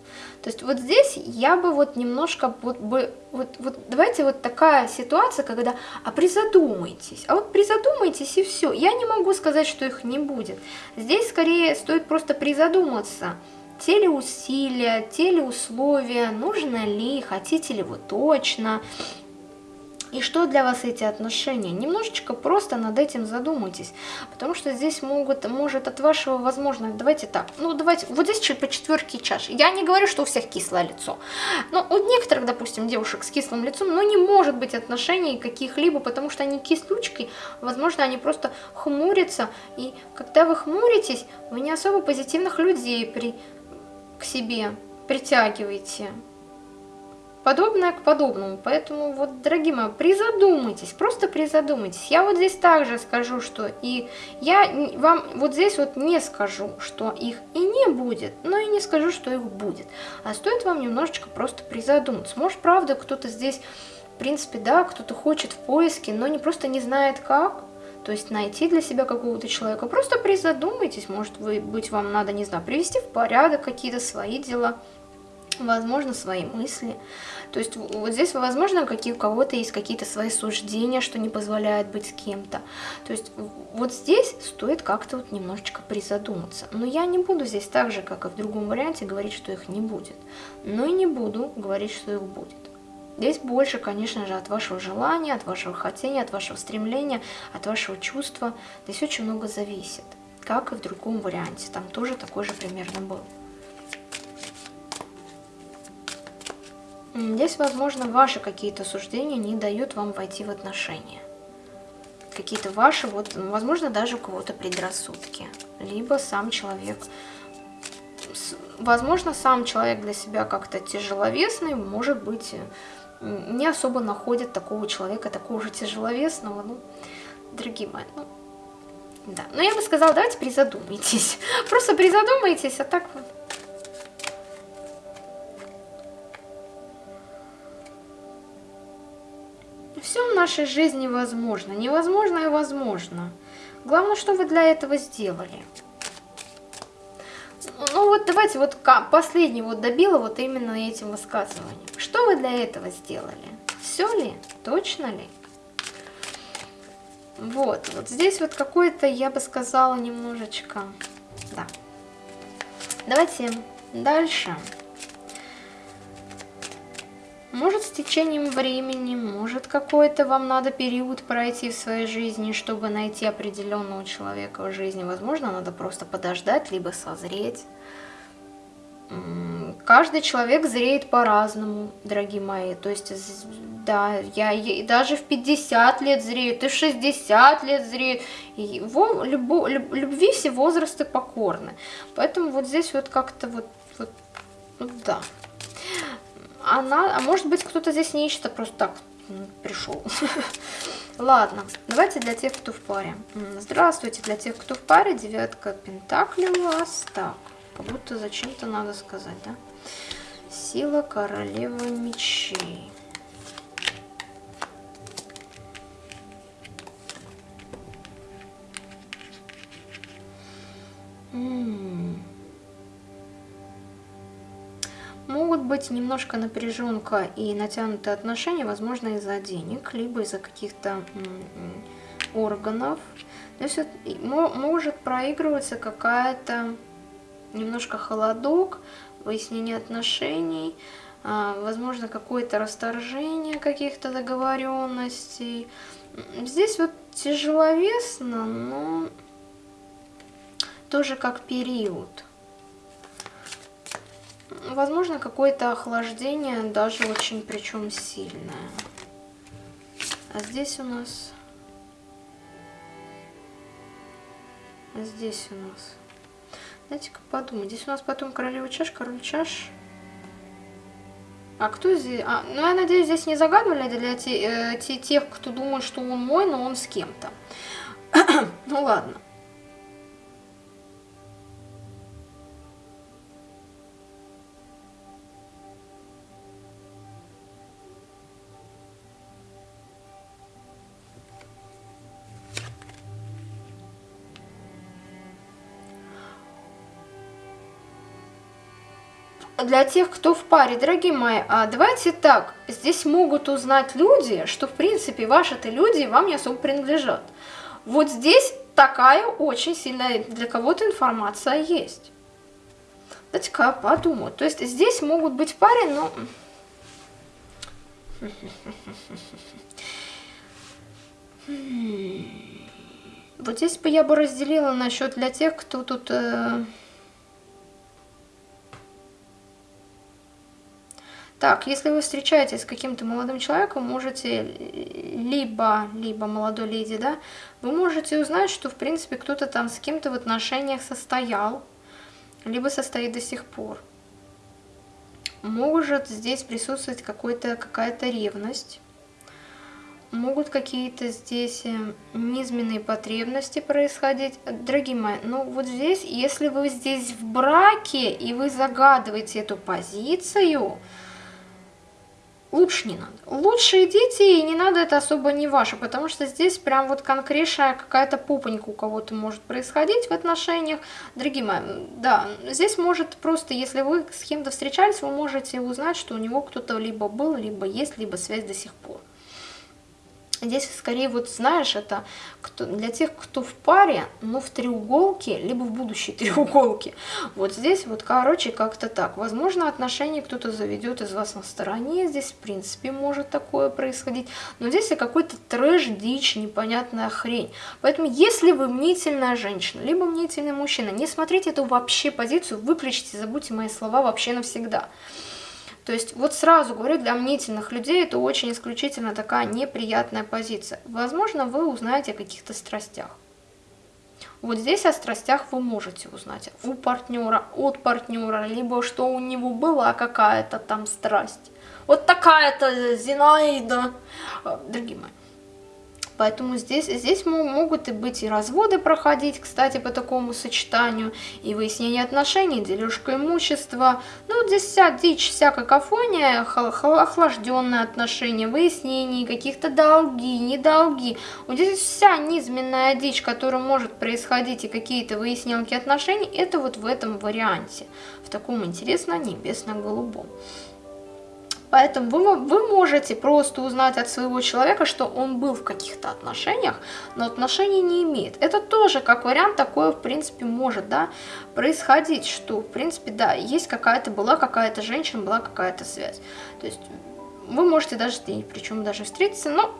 То есть вот здесь я бы вот немножко, вот, бы, вот, вот давайте вот такая ситуация, когда, а призадумайтесь, а вот призадумайтесь и все. Я не могу сказать, что их не будет. Здесь скорее стоит просто призадуматься, те ли усилия, те ли условия, нужно ли, хотите ли вы точно, и что для вас эти отношения? Немножечко просто над этим задумайтесь, потому что здесь могут, может от вашего, возможно, давайте так, ну давайте, вот здесь по четверке чаш. Я не говорю, что у всех кислое лицо, но у некоторых, допустим, девушек с кислым лицом, ну не может быть отношений каких-либо, потому что они кислючки, возможно, они просто хмурятся, и когда вы хмуритесь, вы не особо позитивных людей при, к себе притягиваете подобное к подобному. Поэтому, вот, дорогие мои, призадумайтесь, просто призадумайтесь. Я вот здесь также скажу, что и я вам вот здесь вот не скажу, что их и не будет, но и не скажу, что их будет. А стоит вам немножечко просто призадуматься. Может, правда, кто-то здесь, в принципе, да, кто-то хочет в поиске, но не просто не знает как. то есть найти для себя какого-то человека. Просто призадумайтесь, может вы, быть вам надо, не знаю, привести в порядок какие-то свои дела, возможно, свои мысли. То есть вот здесь, возможно, какие, у кого-то есть какие-то свои суждения, что не позволяет быть с кем-то. То есть вот здесь стоит как-то вот немножечко призадуматься. Но я не буду здесь так же, как и в другом варианте, говорить, что их не будет. Но и не буду говорить, что их будет. Здесь больше, конечно же, от вашего желания, от вашего хотения, от вашего стремления, от вашего чувства. Здесь очень много зависит, как и в другом варианте. Там тоже такой же примерно был. Здесь, возможно, ваши какие-то суждения не дают вам войти в отношения. Какие-то ваши, вот, возможно, даже у кого-то предрассудки. Либо сам человек, возможно, сам человек для себя как-то тяжеловесный, может быть, не особо находит такого человека, такого же тяжеловесного, ну, дорогие мои, ну, да. Но я бы сказала, давайте призадумайтесь. [LAUGHS] Просто призадумайтесь, а так вот Все в нашей жизни возможно. Невозможно и возможно. Главное, что вы для этого сделали. Ну вот давайте вот последний вот добила вот именно этим высказыванием. Что вы для этого сделали? Все ли? Точно ли? Вот, вот здесь вот какой-то, я бы сказала, немножечко, да. Давайте дальше. Дальше. Может, с течением времени, может, какой-то вам надо период пройти в своей жизни, чтобы найти определенного человека в жизни. Возможно, надо просто подождать, либо созреть. Каждый человек зреет по-разному, дорогие мои. То есть, да, я, я даже в 50 лет зрею, и в 60 лет зрею. И во, любо, люб, любви все возрасты покорны. Поэтому вот здесь вот как-то вот, вот, вот да она, а может быть кто-то здесь не ищет, а просто так пришел. [LAUGHS] Ладно, давайте для тех, кто в паре. Здравствуйте, для тех, кто в паре, девятка пентаклей у вас. Так, как будто зачем-то надо сказать, да? Сила королевы мечей. М Могут быть немножко напряженка и натянутые отношения, возможно, из-за денег, либо из-за каких-то органов. То есть может проигрываться какая-то немножко холодок, выяснение отношений, а, возможно, какое-то расторжение каких-то договоренностей. Здесь вот тяжеловесно, но тоже как период. Возможно, какое-то охлаждение, даже очень причем сильное. А здесь у нас... А здесь у нас... Дайте-ка подумать. Здесь у нас потом королева чаш, король чаш. А кто здесь? А, ну, я надеюсь, здесь не загадывали для те, э, те, тех, кто думает, что он мой, но он с кем-то. [CLEARS THROAT] ну, ладно. Для тех, кто в паре, дорогие мои, а давайте так, здесь могут узнать люди, что в принципе ваши-то люди вам не особо принадлежат. Вот здесь такая очень сильная для кого-то информация есть. Давайте-ка подумаю. То есть здесь могут быть в паре, но... [LAUGHS] Вот здесь бы я бы разделила насчет для тех, кто тут... Э Так, если вы встречаетесь с каким-то молодым человеком, можете либо, либо молодой леди, да, вы можете узнать, что, в принципе, кто-то там с кем-то в отношениях состоял, либо состоит до сих пор. Может здесь присутствовать какая-то ревность, могут какие-то здесь э, низменные потребности происходить. Дорогие мои, ну вот здесь, если вы здесь в браке, и вы загадываете эту позицию, лучше не надо. Лучше идите, и не надо, это особо не ваше, потому что здесь прям вот конкретная какая-то пупонька у кого-то может происходить в отношениях. Дорогие мои, да, здесь может просто, если вы с кем-то встречались, вы можете узнать, что у него кто-то либо был, либо есть, либо связь до сих пор. Здесь скорее вот знаешь, это кто, для тех, кто в паре, но в треуголке, либо в будущей [LAUGHS] треуголке. Вот здесь вот, короче, как-то так. Возможно, отношения кто-то заведет из вас на стороне. Здесь, в принципе, может такое происходить. Но здесь какой-то трэш, дичь, непонятная хрень. Поэтому, если вы мнительная женщина, либо мнительный мужчина, не смотрите эту вообще позицию, выключите, забудьте мои слова вообще навсегда. То есть вот сразу говорю, для мнительных людей это очень исключительно такая неприятная позиция. Возможно, вы узнаете о каких-то страстях. Вот здесь о страстях вы можете узнать у партнера, от партнера, либо что у него была какая-то там страсть. Вот такая-то Зинаида. Дорогие мои, Поэтому здесь, здесь могут и быть и разводы проходить, кстати, по такому сочетанию, и выяснение отношений, дележка имущества. Ну, здесь вся дичь, вся какофония, охлажденные отношения, выяснение каких-то долги, недолги. Вот здесь вся низменная дичь, которая может происходить, и какие-то выяснилки отношений, это вот в этом варианте, в таком интересно-небесно-голубом. Поэтому вы, вы можете просто узнать от своего человека, что он был в каких-то отношениях, но отношений не имеет. Это тоже как вариант такое, в принципе, может да, происходить, что, в принципе, да, есть какая-то, была какая-то женщина, была какая-то связь. То есть вы можете даже, причем даже встретиться, но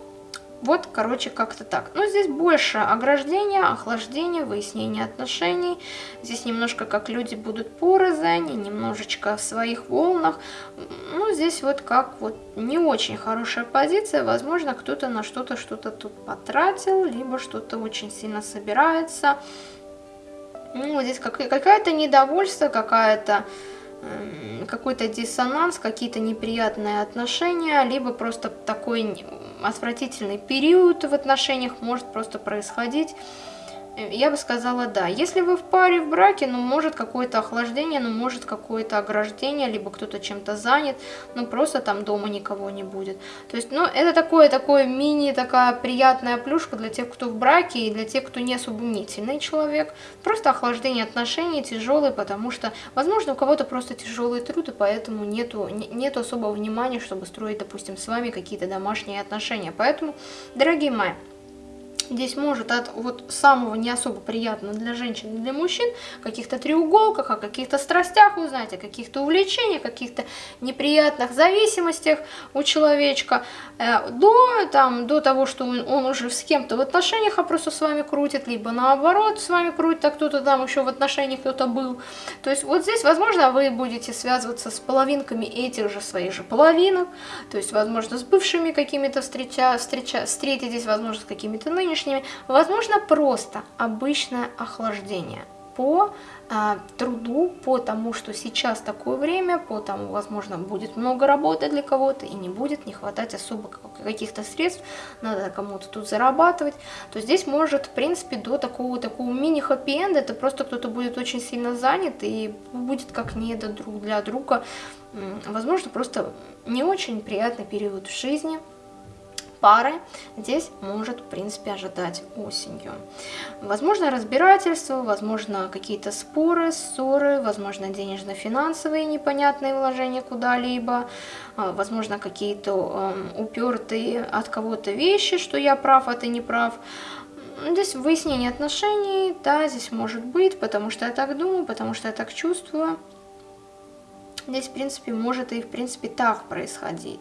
вот, короче, как-то так. Но здесь больше ограждения, охлаждения, выяснения отношений. Здесь немножко как люди будут порознь, немножечко в своих волнах. Ну, здесь вот как вот не очень хорошая позиция. Возможно, кто-то на что-то что-то тут потратил, либо что-то очень сильно собирается. Ну, здесь какая-то недовольство, какая-то какой-то диссонанс, какие-то неприятные отношения, либо просто такой отвратительный период в отношениях может просто происходить. Я бы сказала да. Если вы в паре, в браке, ну может какое-то охлаждение, ну может какое-то ограждение, либо кто-то чем-то занят, ну просто там дома никого не будет. То есть, ну это такое, такое мини, такая приятная плюшка для тех, кто в браке и для тех, кто не особо мнительный человек. Просто охлаждение отношений тяжелое, потому что, возможно, у кого-то просто тяжелый труд, и поэтому нету, нету особого внимания, чтобы строить, допустим, с вами какие-то домашние отношения. Поэтому, дорогие мои, Здесь может от вот самого не особо приятного для женщин и для мужчин, каких-то треуголках, о каких-то страстях узнать, о каких-то увлечениях, каких-то неприятных зависимостях у человечка, э, до, там, до того, что он, он уже с кем-то в отношениях, а просто с вами крутит, либо наоборот с вами крутит, а кто-то там еще в отношениях кто-то был. То есть вот здесь, возможно, вы будете связываться с половинками этих же своих же половинок, то есть, возможно, с бывшими какими-то встреча, встреча, встретитесь, возможно, с какими-то нынешними, внешними, возможно просто обычное охлаждение по а, труду, по тому, что сейчас такое время, по тому, возможно, будет много работы для кого-то и не будет не хватать особо каких-то средств, надо кому-то тут зарабатывать, то здесь может, в принципе, до такого, такого мини-хэппи-энда, это просто кто-то будет очень сильно занят и будет как не друг для друга, возможно, просто не очень приятный период в жизни, пары здесь может, в принципе, ожидать осенью. Возможно, разбирательство, возможно, какие-то споры, ссоры, возможно, денежно-финансовые непонятные вложения куда-либо, а, возможно, какие-то эм, упертые от кого-то вещи, что я прав, а ты не прав. Здесь выяснение отношений, да, здесь может быть, потому что я так думаю, потому что я так чувствую. Здесь, в принципе, может и, в принципе, так происходить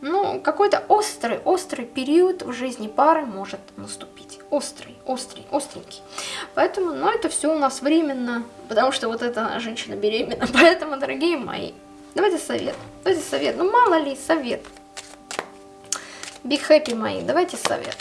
ну, какой-то острый, острый период в жизни пары может наступить. Острый, острый, остренький. Поэтому, ну, это все у нас временно, потому что вот эта женщина беременна. [LAUGHS] Поэтому, дорогие мои, давайте совет. Давайте совет. Ну, мало ли, совет. Be happy, мои, давайте совет.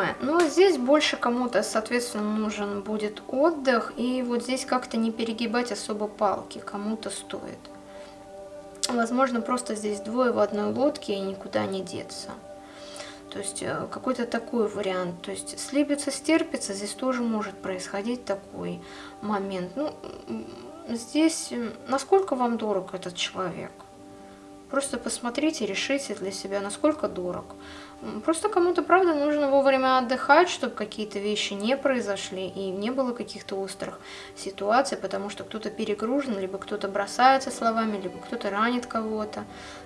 Мои, ну здесь больше кому-то, соответственно, нужен будет отдых, и вот здесь как-то не перегибать особо палки, кому-то стоит. Возможно, просто здесь двое в одной лодке и никуда не деться. То есть э, какой-то такой вариант. То есть слепится, стерпится, здесь тоже может происходить такой момент. Ну, здесь насколько вам дорог этот человек? Просто посмотрите, решите для себя, насколько дорог. Просто кому-то, правда, нужно вовремя отдыхать, чтобы какие-то вещи не произошли и не было каких-то острых ситуаций, потому что кто-то перегружен, либо кто-то бросается словами, либо кто-то ранит кого-то.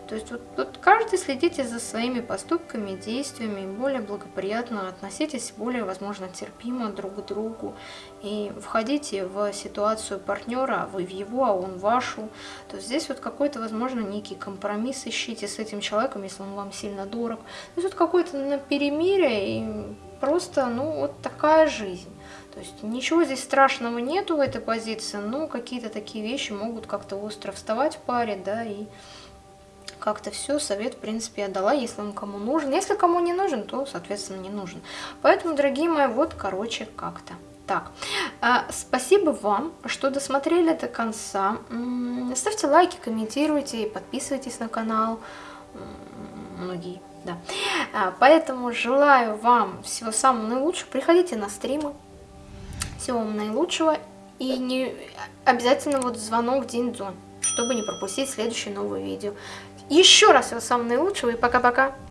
То есть вот, вот каждый следите за своими поступками, действиями, более благоприятно относитесь, более, возможно, терпимо друг к другу и входите в ситуацию партнера, вы в его, а он вашу. То есть здесь вот какой-то, возможно, некий компромисс ищите с этим человеком, если он вам сильно дорог. То есть вот какой-то на перемирие и просто, ну, вот такая жизнь. То есть ничего здесь страшного нету в этой позиции, но какие-то такие вещи могут как-то остро вставать в паре, да, и как-то все, совет, в принципе, я дала, если он кому нужен. Если кому не нужен, то, соответственно, не нужен. Поэтому, дорогие мои, вот, короче, как-то. Так, а, спасибо вам, что досмотрели до конца. Ставьте лайки, комментируйте, подписывайтесь на канал. Многие да. А, поэтому желаю вам всего самого наилучшего. Приходите на стримы. Всего вам наилучшего. И не обязательно вот звонок день-дзон, чтобы не пропустить следующее новое видео. Еще раз всего самого наилучшего и пока-пока.